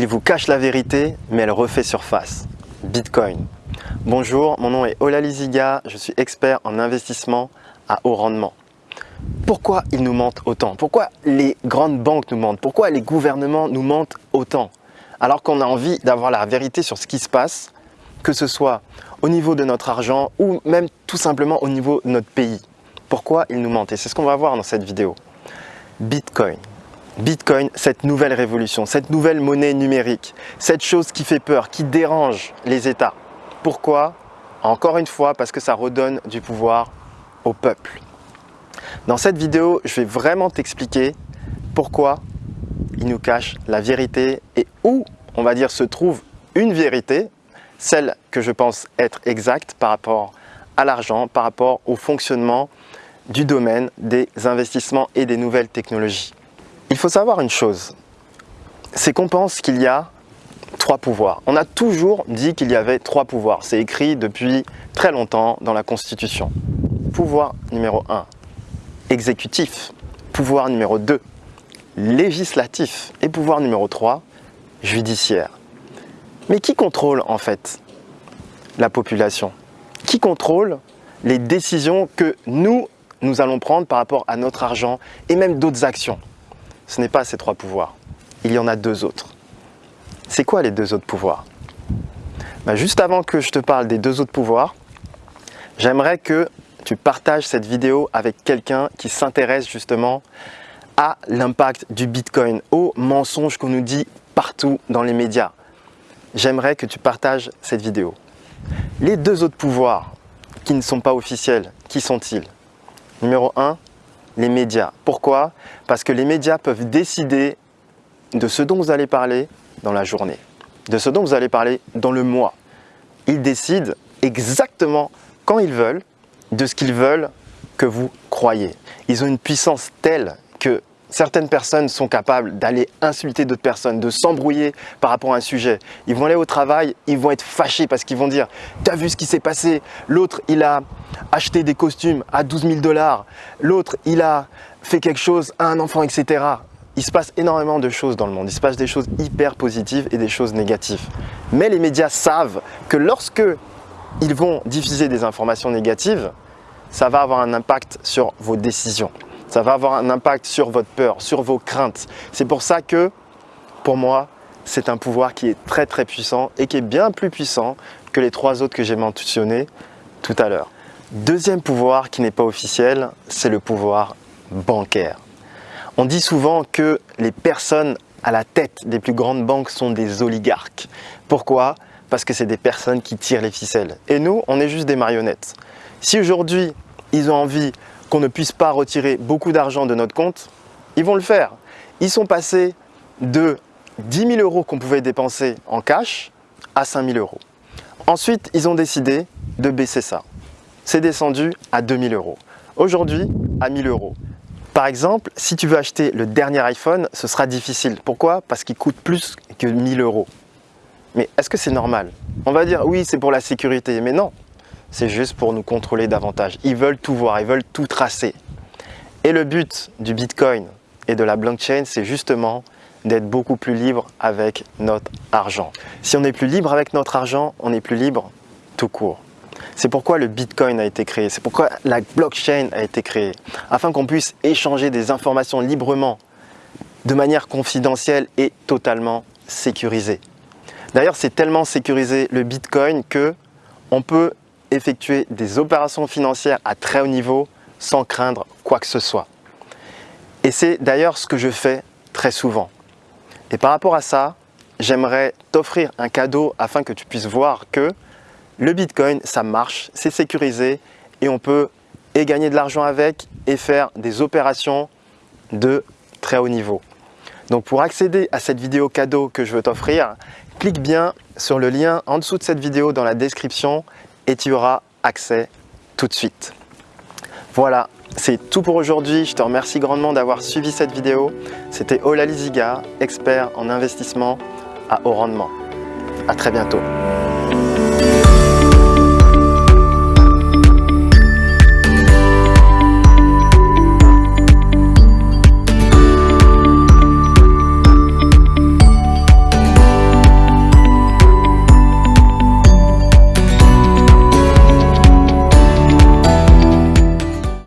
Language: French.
Il vous cache la vérité, mais elle refait surface. Bitcoin. Bonjour, mon nom est Ola Liziga, je suis expert en investissement à haut rendement. Pourquoi ils nous mentent autant? Pourquoi les grandes banques nous mentent? Pourquoi les gouvernements nous mentent autant? Alors qu'on a envie d'avoir la vérité sur ce qui se passe, que ce soit au niveau de notre argent ou même tout simplement au niveau de notre pays. Pourquoi ils nous mentent? Et c'est ce qu'on va voir dans cette vidéo. Bitcoin. Bitcoin, cette nouvelle révolution, cette nouvelle monnaie numérique, cette chose qui fait peur, qui dérange les États. Pourquoi? Encore une fois, parce que ça redonne du pouvoir au peuple. Dans cette vidéo, je vais vraiment t'expliquer pourquoi il nous cache la vérité et où, on va dire, se trouve une vérité, celle que je pense être exacte par rapport à l'argent, par rapport au fonctionnement du domaine des investissements et des nouvelles technologies. Il faut savoir une chose, c'est qu'on pense qu'il y a trois pouvoirs. On a toujours dit qu'il y avait trois pouvoirs. C'est écrit depuis très longtemps dans la Constitution. Pouvoir numéro 1, exécutif. Pouvoir numéro 2, législatif. Et pouvoir numéro 3, judiciaire. Mais qui contrôle en fait la population? Qui contrôle les décisions que nous, nous allons prendre par rapport à notre argent et même d'autres actions? Ce n'est pas ces trois pouvoirs. Il y en a deux autres. C'est quoi les deux autres pouvoirs? Bah, Juste avant que je te parle des deux autres pouvoirs, j'aimerais que tu partages cette vidéo avec quelqu'un qui s'intéresse justement à l'impact du Bitcoin, aux mensonges qu'on nous dit partout dans les médias. J'aimerais que tu partages cette vidéo. Les deux autres pouvoirs qui ne sont pas officiels, qui sont-ils? Numéro 1, les médias. Pourquoi? Parce que les médias peuvent décider de ce dont vous allez parler dans la journée, de ce dont vous allez parler dans le mois. Ils décident exactement quand ils veulent, de ce qu'ils veulent que vous croyez. Ils ont une puissance telle que certaines personnes sont capables d'aller insulter d'autres personnes, de s'embrouiller par rapport à un sujet. Ils vont aller au travail, ils vont être fâchés parce qu'ils vont dire « T'as vu ce qui s'est passé? L'autre, il a acheté des costumes à 12 000 dollars. L'autre, il a fait quelque chose à un enfant, etc. » Il se passe énormément de choses dans le monde. Il se passe des choses hyper positives et des choses négatives. Mais les médias savent que lorsque ils vont diffuser des informations négatives, ça va avoir un impact sur vos décisions. Ça va avoir un impact sur votre peur, sur vos craintes. C'est pour ça que, pour moi, c'est un pouvoir qui est très très puissant et qui est bien plus puissant que les trois autres que j'ai mentionnés tout à l'heure. Deuxième pouvoir qui n'est pas officiel, c'est le pouvoir bancaire. On dit souvent que les personnes à la tête des plus grandes banques sont des oligarques. Pourquoi? Parce que c'est des personnes qui tirent les ficelles. Et nous, on est juste des marionnettes. Si aujourd'hui, ils ont envie qu'on ne puisse pas retirer beaucoup d'argent de notre compte, ils vont le faire. Ils sont passés de 10 000 euros qu'on pouvait dépenser en cash à 5 000 euros. Ensuite, ils ont décidé de baisser ça. C'est descendu à 2 000 euros. Aujourd'hui, à 1 000 euros. Par exemple, si tu veux acheter le dernier iPhone, ce sera difficile. Pourquoi? Parce qu'il coûte plus que 1 000 euros. Mais est-ce que c'est normal? On va dire oui, c'est pour la sécurité. Mais non, c'est juste pour nous contrôler davantage. Ils veulent tout voir, ils veulent tout tracer. Et le but du Bitcoin et de la blockchain, c'est justement d'être beaucoup plus libre avec notre argent. Si on est plus libre avec notre argent, on est plus libre tout court. C'est pourquoi le Bitcoin a été créé, c'est pourquoi la blockchain a été créée, afin qu'on puisse échanger des informations librement, de manière confidentielle et totalement sécurisée. D'ailleurs, c'est tellement sécurisé le Bitcoin que on peut effectuer des opérations financières à très haut niveau sans craindre quoi que ce soit. Et c'est d'ailleurs ce que je fais très souvent. Et par rapport à ça, j'aimerais t'offrir un cadeau afin que tu puisses voir que le Bitcoin, ça marche, c'est sécurisé et on peut et gagner de l'argent avec et faire des opérations de très haut niveau. Donc pour accéder à cette vidéo cadeau que je veux t'offrir, clique bien sur le lien en dessous de cette vidéo dans la description et tu auras accès tout de suite. Voilà, c'est tout pour aujourd'hui. Je te remercie grandement d'avoir suivi cette vidéo. C'était Ola Liziga, expert en investissement à haut rendement. À très bientôt.